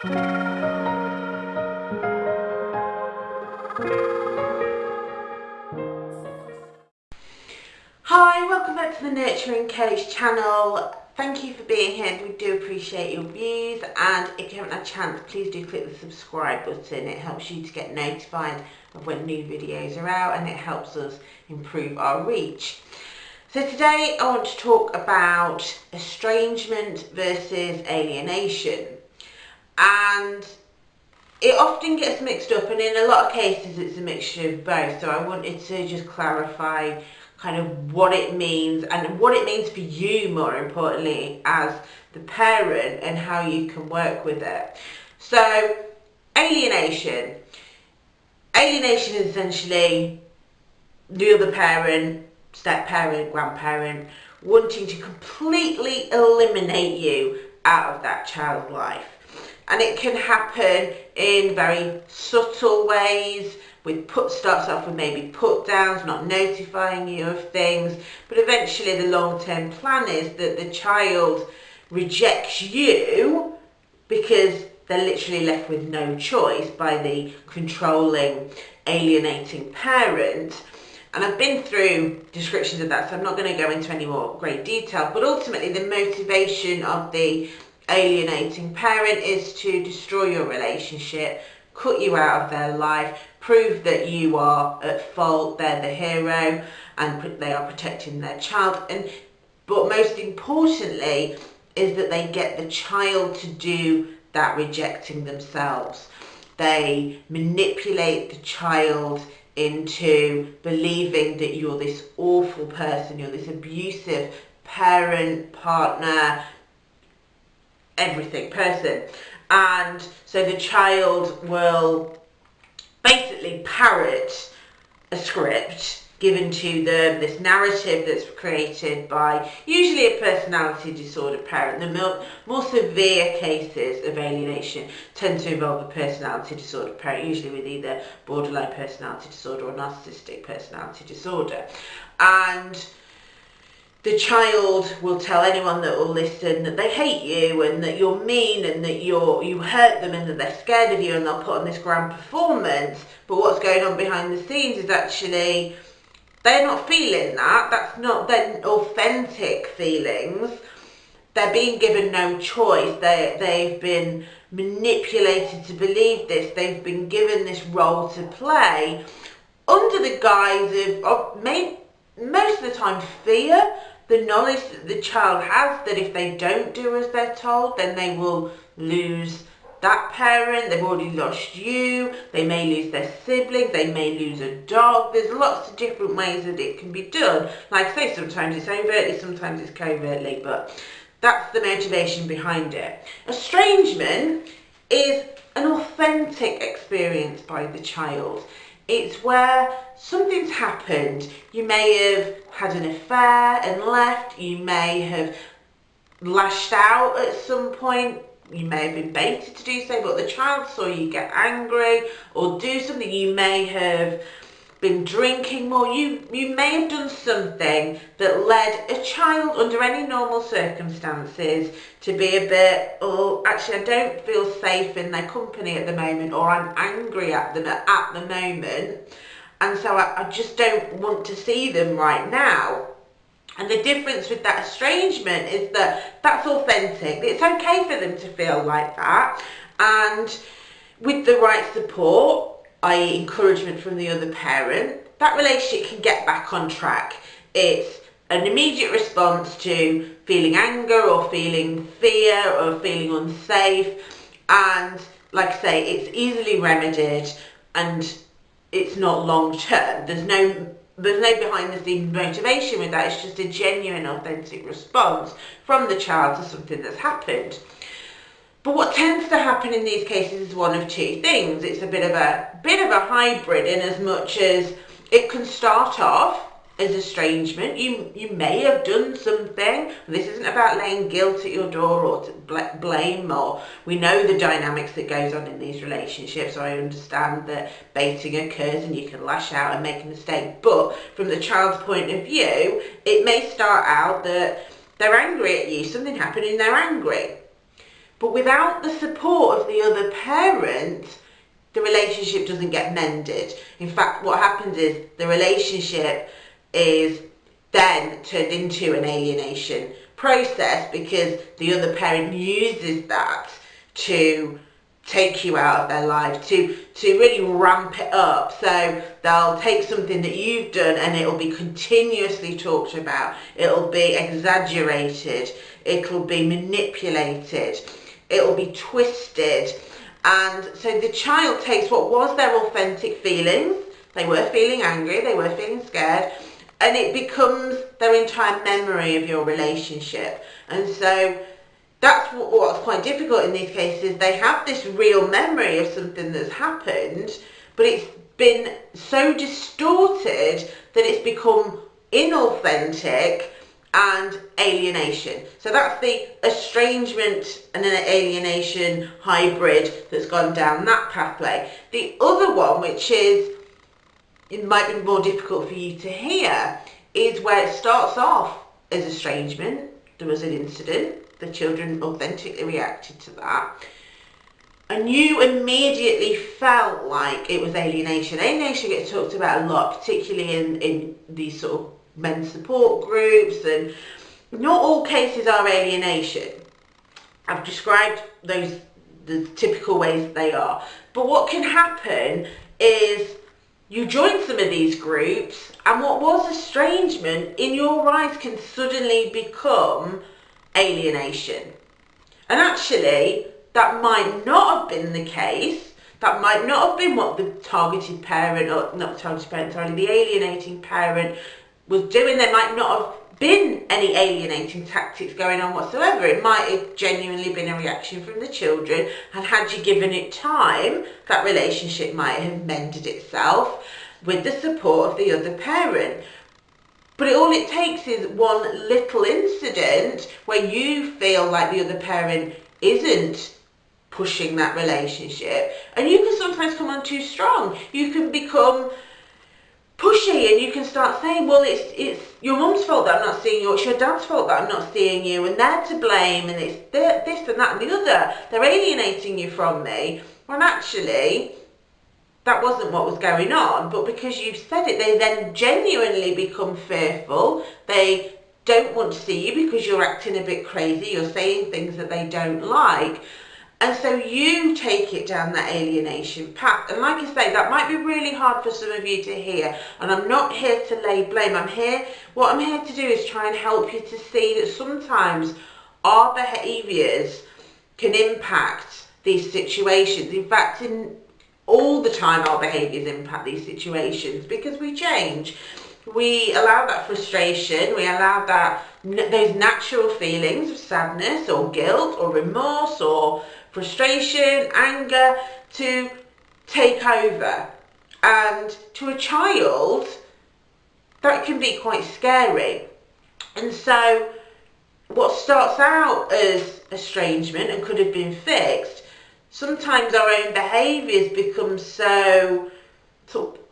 Hi, welcome back to the Nurturing Coach channel. Thank you for being here. We do appreciate your views and if you haven't had a chance, please do click the subscribe button. It helps you to get notified of when new videos are out and it helps us improve our reach. So today I want to talk about estrangement versus alienation. And it often gets mixed up and in a lot of cases it's a mixture of both. So I wanted to just clarify kind of what it means and what it means for you more importantly as the parent and how you can work with it. So alienation. Alienation is essentially the other parent, step parent, grandparent wanting to completely eliminate you out of that child's life. And it can happen in very subtle ways, with put starts off with maybe put downs, not notifying you of things, but eventually the long term plan is that the child rejects you because they're literally left with no choice by the controlling, alienating parent. And I've been through descriptions of that, so I'm not going to go into any more great detail. But ultimately, the motivation of the alienating parent is to destroy your relationship, cut you out of their life, prove that you are at fault, they're the hero, and they are protecting their child. And but most importantly, is that they get the child to do that rejecting themselves. They manipulate the child into believing that you're this awful person, you're this abusive parent, partner, everything person. And so the child will basically parrot a script given to them, this narrative that's created by usually a personality disorder parent. The more, more severe cases of alienation tend to involve a personality disorder parent, usually with either borderline personality disorder or narcissistic personality disorder. And the child will tell anyone that will listen that they hate you and that you're mean and that you're you hurt them and that they're scared of you and they'll put on this grand performance. But what's going on behind the scenes is actually they're not feeling that. That's not their authentic feelings. They're being given no choice. They they've been manipulated to believe this. They've been given this role to play under the guise of, of most of the time fear the knowledge that the child has that if they don't do as they're told then they will lose that parent they've already lost you they may lose their sibling they may lose a dog. There's lots of different ways that it can be done. Like I say sometimes it's overtly sometimes it's covertly but that's the motivation behind it. Estrangement is an authentic experience by the child it's where something's happened. You may have had an affair and left. You may have lashed out at some point. You may have been baited to do so, but the child saw you get angry or do something. You may have been drinking more, you, you may have done something that led a child under any normal circumstances to be a bit, oh, actually I don't feel safe in their company at the moment or I'm angry at them at, the moment and so I, I just don't want to see them right now. And the difference with that estrangement is that that's authentic. It's okay for them to feel like that. And with the right support, i.e. encouragement from the other parent, that relationship can get back on track. It's an immediate response to feeling anger or feeling fear or feeling unsafe and like I say it's easily remedied and it's not long term there's no there's no behind the scenes motivation with that it's just a genuine authentic response from the child to something that's happened but what tends to happen in these cases is one of two things. It's a bit of a bit of a hybrid in as much as it can start off as estrangement. You you may have done something. This isn't about laying guilt at your door or to bl blame or we know the dynamics that goes on in these relationships. So I understand that baiting occurs and you can lash out and make a mistake. But from the child's point of view, it may start out that they're angry at you. Something happened and they're angry But without the support of the other parent, the relationship doesn't get mended. In fact, what happens is the relationship is then turned into an alienation process because the other parent uses that to take you out of their life to to really ramp it up. So they'll take something that you've done and it'll be continuously talked about. It'll be exaggerated. It'll be manipulated it'll be twisted. And so the child takes what was their authentic feelings. They were feeling angry they were feeling scared and it becomes their entire memory of your relationship. And so that's what's quite difficult in these cases. They have this real memory of something that's happened, but it's been so distorted that it's become inauthentic and alienation. So that's the estrangement and an alienation hybrid that's gone down that pathway. The other one, which is, it might be more difficult for you to hear, is where it starts off as estrangement. There was an incident the children authentically reacted to that. And you immediately felt like it was alienation. Alienation gets talked about a lot, particularly in, in these sort of men's support groups, and not all cases are alienation. I've described those the typical ways they are. But what can happen is you join some of these groups and what was estrangement in your eyes can suddenly become alienation. And actually, that might not have been the case. That might not have been what the targeted parent, or not targeted parent, sorry, the alienating parent was doing. There might not have been any alienating tactics going on whatsoever. It might have genuinely been a reaction from the children, and had you given it time, that relationship might have mended itself with the support of the other parent. But it, all it takes is one little incident where you feel like the other parent isn't pushing that relationship. And you can sometimes come on too strong. You can become pushy and you can start saying, well, it's it's your mum's fault that I'm not seeing you, it's your dad's fault that I'm not seeing you, and they're to blame, and it's this and that and the other. They're alienating you from me. When actually, that wasn't what was going on, but because you've said it, they then genuinely become fearful. They don't want to see you because you're acting a bit crazy, you're saying things that they don't like. And so you take it down that alienation path. And like I say, that might be really hard for some of you to hear. And I'm not here to lay blame. I'm here, what I'm here to do is try and help you to see that sometimes our behaviours can impact these situations. In fact, in all the time our behaviours impact these situations because we change. We allow that frustration, we allow that those natural feelings of sadness or guilt or remorse or frustration, anger to take over. And to a child, that can be quite scary. And so what starts out as estrangement and could have been fixed sometimes our own behaviours become so,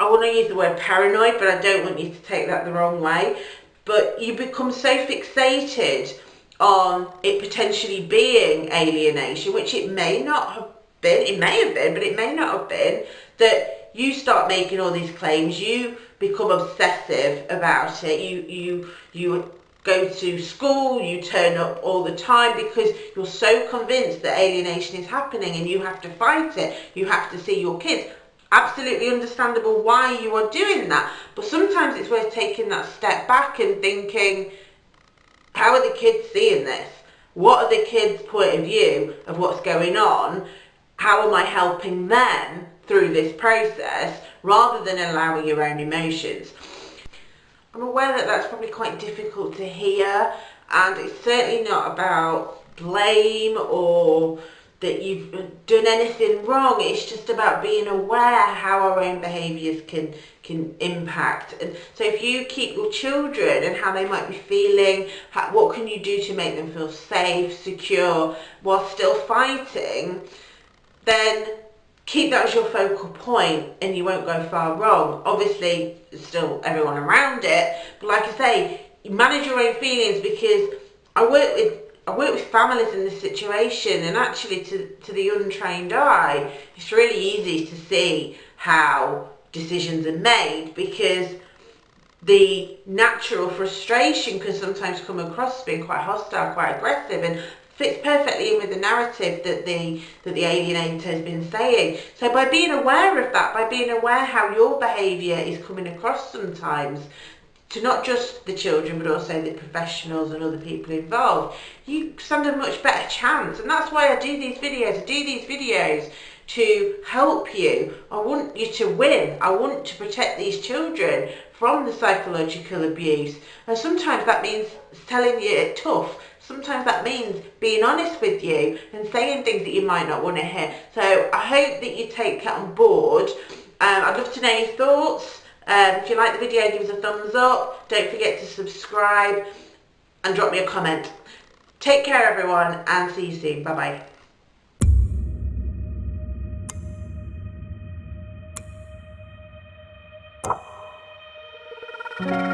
I want to use the word paranoid, but I don't want you to take that the wrong way. But you become so fixated on it potentially being alienation, which it may not have been, it may have been, but it may not have been, that you start making all these claims, you become obsessive about it, you, you, you go to school, you turn up all the time because you're so convinced that alienation is happening and you have to fight it. You have to see your kids. Absolutely understandable why you are doing that. But sometimes it's worth taking that step back and thinking, how are the kids seeing this? What are the kids' point of view of what's going on? How am I helping them through this process rather than allowing your own emotions? I'm aware that that's probably quite difficult to hear and it's certainly not about blame or that you've done anything wrong. It's just about being aware how our own behaviours can can impact. And so if you keep your children and how they might be feeling, how, what can you do to make them feel safe, secure, while still fighting, then keep that as your focal point and you won't go far wrong. Obviously, still everyone around it, but like I say, manage your own feelings because I work with I work with families in this situation, and actually, to, to the untrained eye, it's really easy to see how decisions are made because the natural frustration can sometimes come across as being quite hostile, quite aggressive, and fits perfectly in with the narrative that the that the alienator has been saying. So by being aware of that, by being aware how your behaviour is coming across sometimes, to not just the children but also the professionals and other people involved, you stand a much better chance. And that's why I do these videos. I do these videos to help you. I want you to win. I want to protect these children from the psychological abuse. And sometimes that means telling you it tough. Sometimes that means being honest with you and saying things that you might not want to hear. So I hope that you take that on board. Um, I'd love to know your thoughts. Um, if you like the video, give us a thumbs up. Don't forget to subscribe and drop me a comment. Take care everyone and see you soon. Bye bye.